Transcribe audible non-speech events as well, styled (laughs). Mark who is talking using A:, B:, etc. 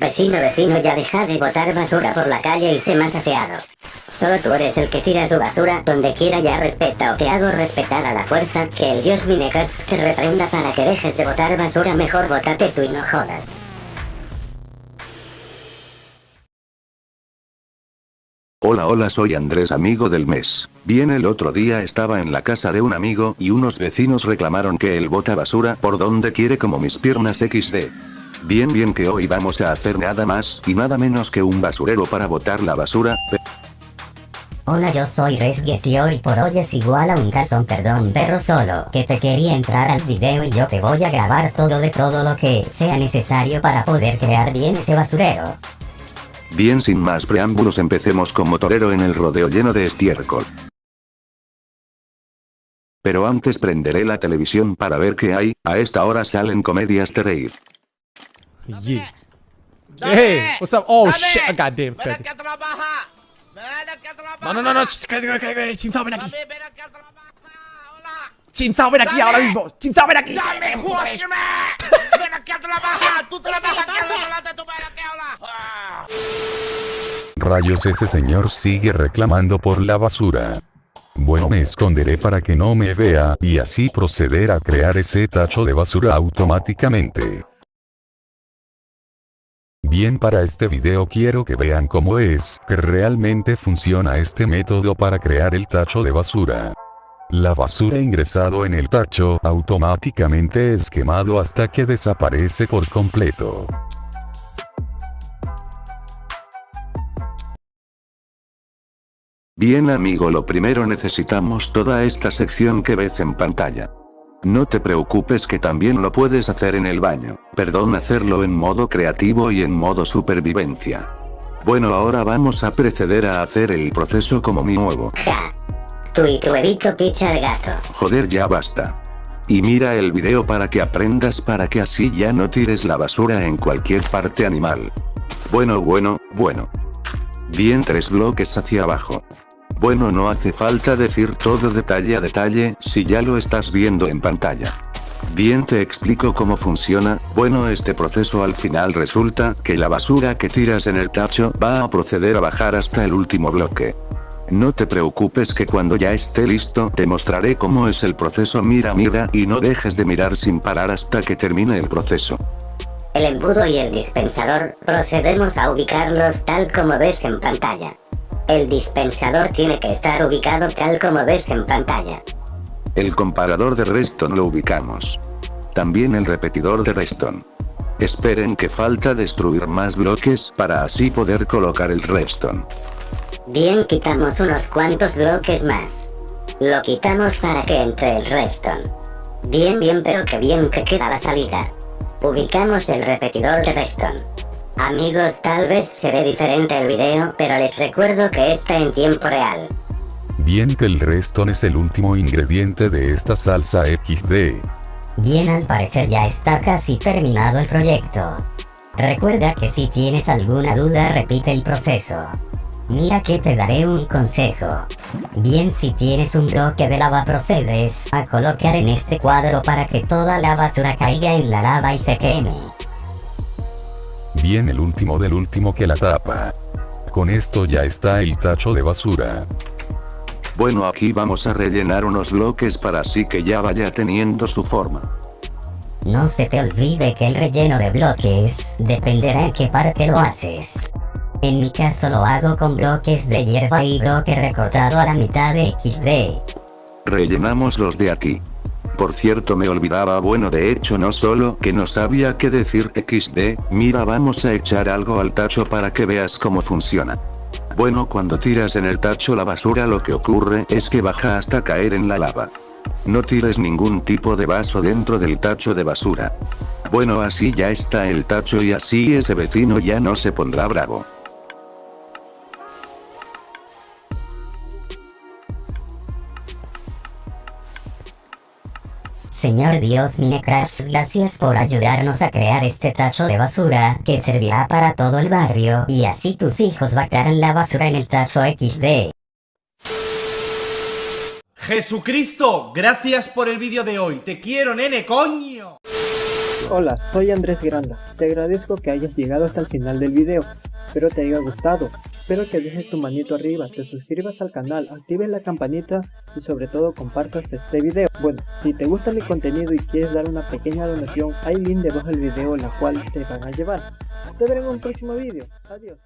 A: Vecino, vecino, ya deja de botar basura por la calle y sé más aseado. Solo tú eres el que tira su basura donde quiera ya respeta o te hago respetar a la fuerza que el dios Minecraft te reprenda para que dejes de botar basura mejor botate tú y no jodas.
B: Hola hola soy Andrés amigo del mes. Bien el otro día estaba en la casa de un amigo y unos vecinos reclamaron que él bota basura por donde quiere como mis piernas XD. Bien bien que hoy vamos a hacer nada más y nada menos que un basurero para botar la basura,
A: Hola yo soy Resget y hoy por hoy es igual a un calzón perdón perro solo que te quería entrar al video y yo te voy a grabar todo de todo lo que sea necesario para poder crear bien ese basurero.
B: Bien sin más preámbulos empecemos con motorero en el rodeo lleno de estiércol. Pero antes prenderé la televisión para ver qué hay, a esta hora salen comedias de reír.
C: Yeah. Hey, what's up? Oh shit, I got damn
D: Ven
C: crazy.
D: aquí a trabajar. Ven aquí a trabajar.
C: No, no, no, no, Chinzao, ven aquí.
D: Dame, ven aquí a trabajar. Hola.
C: Chinzao, ven aquí
D: Dame.
C: ahora mismo. Chinzao, ven aquí.
D: Dame, Josime. Ven aquí a trabajar. Tú trabajas aquí adelante. Tú ven aquí ahora.
E: Rayos ese señor sigue reclamando por la basura. Bueno me esconderé para que no me vea y así proceder a crear ese tacho de basura automáticamente. Bien para este video quiero que vean cómo es que realmente funciona este método para crear el tacho de basura. La basura ingresado en el tacho automáticamente es quemado hasta que desaparece por completo.
B: Bien amigo lo primero necesitamos toda esta sección que ves en pantalla. No te preocupes que también lo puedes hacer en el baño, perdón hacerlo en modo creativo y en modo supervivencia. Bueno ahora vamos a proceder a hacer el proceso como mi nuevo. (laughs)
A: Ja. Tú y tu huevito picha al gato.
B: Joder ya basta. Y mira el video para que aprendas para que así ya no tires la basura en cualquier parte animal. Bueno bueno, bueno. Bien tres bloques hacia abajo. Bueno no hace falta decir todo detalle a detalle si ya lo estás viendo en pantalla. Bien te explico cómo funciona, bueno este proceso al final resulta que la basura que tiras en el tacho va a proceder a bajar hasta el último bloque. No te preocupes que cuando ya esté listo te mostraré cómo es el proceso mira mira y no dejes de mirar sin parar hasta que termine el proceso.
A: El embudo y el dispensador procedemos a ubicarlos tal como ves en pantalla. El dispensador tiene que estar ubicado tal como ves en pantalla.
B: El comparador de Reston lo ubicamos. También el repetidor de Reston. Esperen que falta destruir más bloques para así poder colocar el Reston.
A: Bien quitamos unos cuantos bloques más. Lo quitamos para que entre el redstone. Bien bien pero que bien que queda la salida. Ubicamos el repetidor de redstone. Amigos tal vez se ve diferente el video pero les recuerdo que está en tiempo real.
E: Bien que el redstone es el último ingrediente de esta salsa XD.
A: Bien al parecer ya está casi terminado el proyecto. Recuerda que si tienes alguna duda repite el proceso. Mira que te daré un consejo. Bien si tienes un bloque de lava procedes a colocar en este cuadro para que toda la basura caiga en la lava y se queme.
E: Bien el último del último que la tapa. Con esto ya está el tacho de basura.
B: Bueno aquí vamos a rellenar unos bloques para así que ya vaya teniendo su forma.
A: No se te olvide que el relleno de bloques dependerá en qué parte lo haces. En mi caso lo hago con bloques de hierba y bloque recortado a la mitad de XD.
B: Rellenamos los de aquí. Por cierto me olvidaba bueno de hecho no solo que no sabía qué decir XD, mira vamos a echar algo al tacho para que veas cómo funciona. Bueno cuando tiras en el tacho la basura lo que ocurre es que baja hasta caer en la lava. No tires ningún tipo de vaso dentro del tacho de basura. Bueno así ya está el tacho y así ese vecino ya no se pondrá bravo.
A: Señor Dios Minecraft, gracias por ayudarnos a crear este tacho de basura que servirá para todo el barrio y así tus hijos bajarán la basura en el tacho XD.
C: Jesucristo, gracias por el vídeo de hoy. Te quiero, nene, coño.
F: Hola, soy Andrés Granda. Te agradezco que hayas llegado hasta el final del video. Espero te haya gustado. Espero que dejes tu manito arriba, te suscribas al canal, actives la campanita y sobre todo compartas este video. Bueno, si te gusta mi contenido y quieres dar una pequeña donación, hay link debajo del video la cual te van a llevar. Te veré en un próximo video. Adiós.